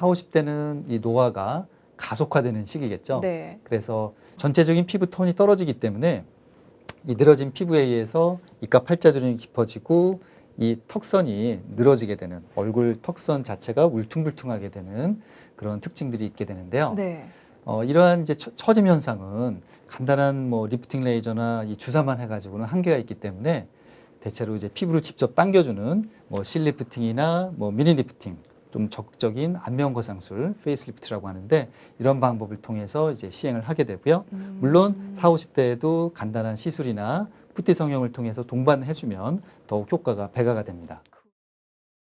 40, 50대는 이 노화가 가속화되는 시기겠죠. 네. 그래서 전체적인 피부 톤이 떨어지기 때문에 이 늘어진 피부에 의해서 이가 팔자주름이 깊어지고 이 턱선이 늘어지게 되는 얼굴 턱선 자체가 울퉁불퉁하게 되는 그런 특징들이 있게 되는데요. 네. 어, 이러한 이제 처- 처짐 현상은 간단한 뭐 리프팅 레이저나 이 주사만 해가지고는 한계가 있기 때문에 대체로 이제 피부를 직접 당겨주는 뭐 실리프팅이나 뭐 미니 리프팅 좀 적극적인 안면 거상술 facelift라고 하는데 이런 방법을 통해서 이제 시행을 하게 되고요. 음. 물론 40, 50대에도 간단한 시술이나 쁘띠 성형을 통해서 동반해주면 더욱 효과가 배가가 됩니다.